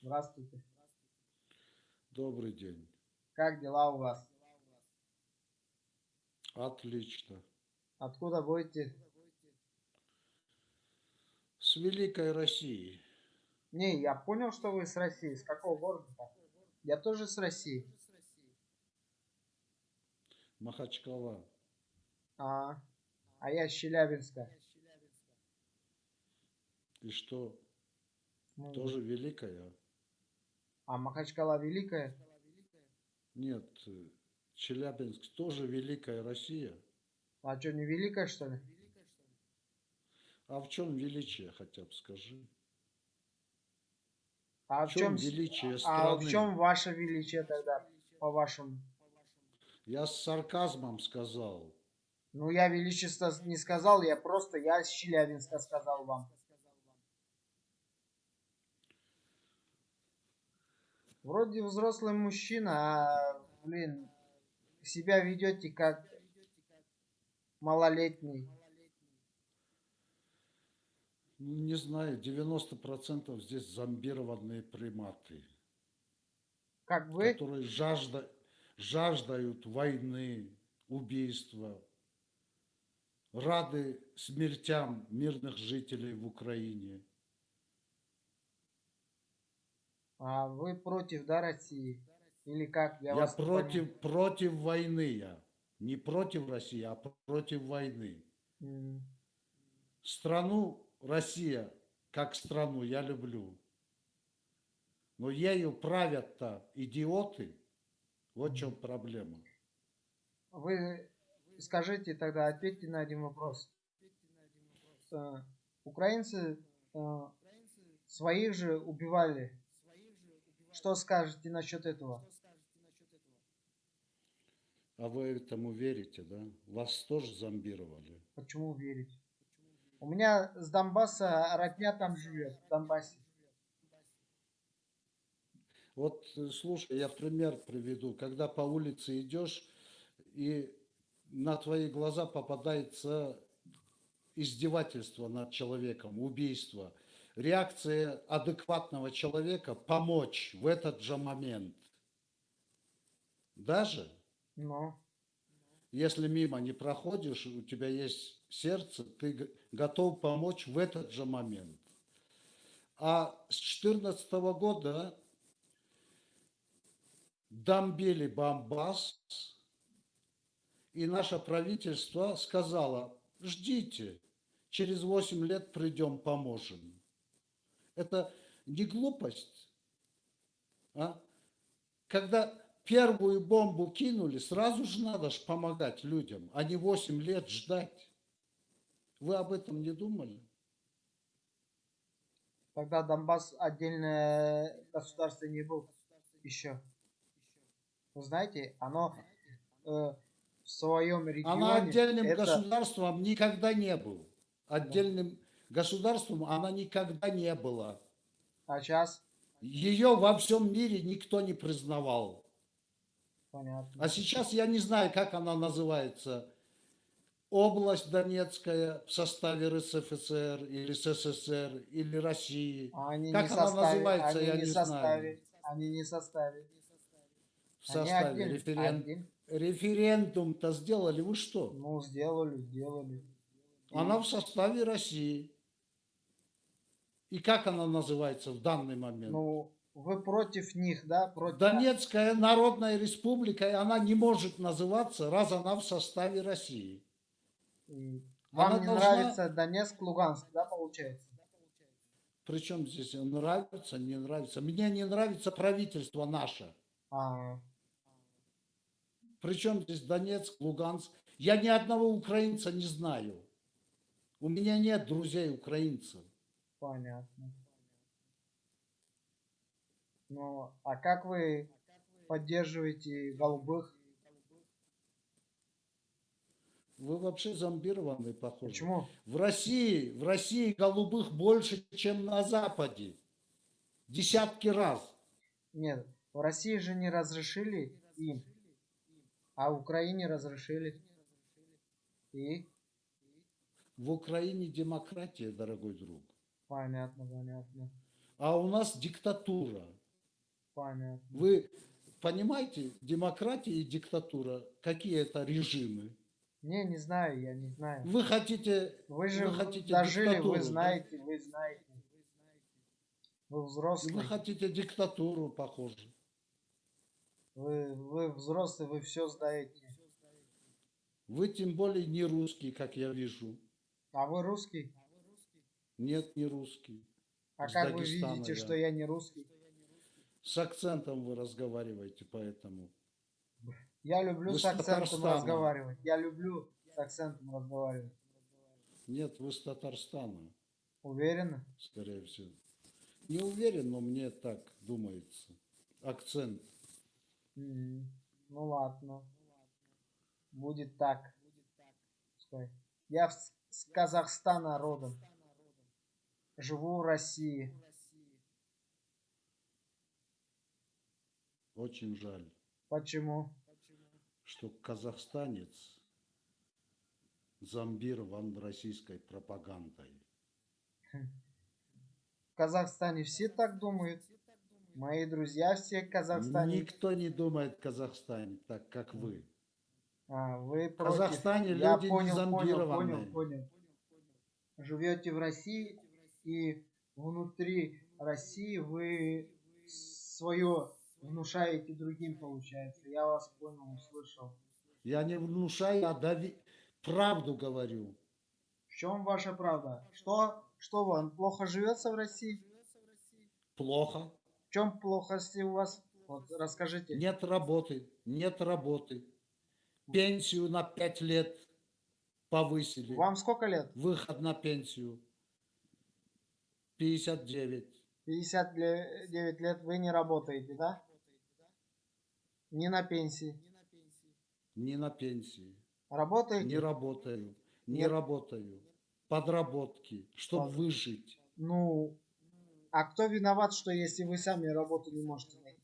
Здравствуйте. Добрый день. Как дела у вас? Отлично. Откуда будете? С Великой России. Не, я понял, что вы с России. С какого города? Я тоже с России. Махачкала. А, а я с Челябинска. И что, Ну, тоже Великая? А Махачкала великая? Нет, э, Челябинск тоже Великая Россия. А что, не великая, что ли? А в чем величие, хотя бы скажи? А В в чем чем, величие а страны? в чем ваше величие тогда, по-вашему? Я с сарказмом сказал. Ну, я величество не сказал, я просто, я с Челябинска сказал вам. Вроде взрослый мужчина, а, блин, себя ведете как малолетний. Ну, не знаю, 90% здесь зомбированные приматы, Как вы? которые жажда, жаждают войны, убийства, рады смертям мирных жителей в Украине. А вы против, да, России? Или как? Я, вас не против, против войны я. Не против России, а против войны. М, Страну Россия, как страну, я люблю. Но ею правят-то идиоты. Вот в чем проблема. Вы скажите тогда, ответьте на один вопрос. Э, Украинцы э, своих же убивали. Что скажете насчет этого? А вы этому верите, да? Вас тоже зомбировали. Почему верить? У меня с Донбасса родня там живет, в Донбассе. Вот, э, слушай, я пример приведу. Когда по улице идешь, и на твои глаза попадается издевательство над человеком, убийство. Реакция адекватного человека помочь в этот же момент. Даже Но если мимо не проходишь, у тебя есть сердце, ты готов помочь в этот же момент. А с 2014 года бомбили Бомбас, и наше правительство сказало, ждите, через 8 лет придем, поможем. Это не глупость, а? Когда первую бомбу кинули, сразу же надо ж помогать людям, а не 8 лет ждать. Вы об этом не думали? тогда Донбасс отдельное государство не был еще. Вы знаете, оно э, в своем регионе... Она отдельным это- государством никогда не был. Отдельным государством она никогда не была. А сейчас? Ее во всем мире никто не признавал. Понятно. А сейчас я не знаю, как она называется. Область Донецкая в составе РСФСР или СССР или России. А Они Как не она составе, называется, они я не не составе, знаю. Они не составе. В Они составе один, референ- один. Референдум-то сделали. Вы что? Ну, сделали, сделали. Она в составе России. И как она называется в данный момент? Ну, вы против них, да? Против... Донецкая Народная Республика, и она не может называться, раз она в составе России. И Вам Она не должна- нравится Донецк, Луганск, да, получается? Причем здесь нравится, не нравится. Мне не нравится правительство наше. А, Причем здесь Донецк, Луганск. Я ни одного украинца не знаю. У меня нет друзей украинцев. Понятно. Ну, а как вы поддерживаете голубых? Вы вообще зомбированные, похоже. Почему? В России, в России голубых больше, чем на Западе. Десятки раз. Нет, в России же не разрешили им, а в Украине разрешили. И? В Украине демократия, дорогой друг. Понятно, понятно. А у нас диктатура. Понятно. Вы понимаете, демократия и диктатура, какие это режимы? Не, не знаю, я не знаю. Вы хотите, Вы же вы хотите дожили, вы да? знаете, вы знаете. Вы взрослый. вы хотите диктатуру, похоже. Вы, вы взрослый, вы все знаете. Вы тем более не русский, как я вижу. А вы русский? Нет, не русский. А С как вы Дагестана видите, я. что я не русский? С акцентом вы разговариваете, поэтому. Я люблю Вы с акцентом Татарстана. разговаривать. Я люблю с акцентом разговаривать. Нет, вы с Татарстана, Уверены? скорее всего. Не уверен, но мне так думается. Акцент. М, Ну ладно. Будет так. Пускай. Я в- с Казахстана родом. Живу в России. Очень жаль, Почему? что казахстанец зомбирован российской пропагандой. В Казахстане все так думают. Мои друзья все в Казахстане. Никто не думает в Казахстане так, как вы. А, вы В против. Казахстане Я люди не понял, понял, зомбированные. понял, понял. Живете в России и внутри России вы свое внушаете другим, получается. Я вас понял, услышал. Я не внушаю, а дави... правду говорю. В чем ваша правда? Что, что вам плохо живется в России? Плохо. В чем плохости у вас? Вот расскажите. Нет работы, нет работы. Пенсию на 5 лет повысили. Вам сколько лет? Выход на пенсию. 59. 59 лет вы не работаете, да? Не на пенсии. Не на пенсии. Работаете? Не работаю. Не Нет. работаю. Подработки, чтобы Под- выжить. Ну, а кто виноват, что если вы сами работу не можете найти?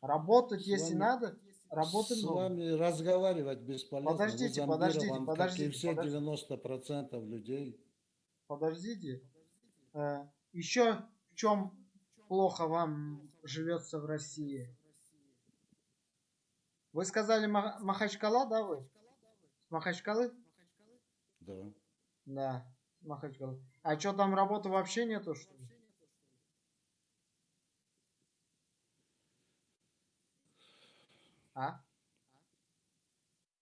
Работать, С если вами- надо, работы С много. вами разговаривать бесполезно. Подождите, подождите, зомбирован, как и подождите, все подождите. 90% людей. Подождите. еще в чем плохо вам живется в России? Вы сказали Ма- Махачкала, да, вы? С Махачкалы? Да. Да, с Махачкалы. А что там работы вообще нету, что ли? А?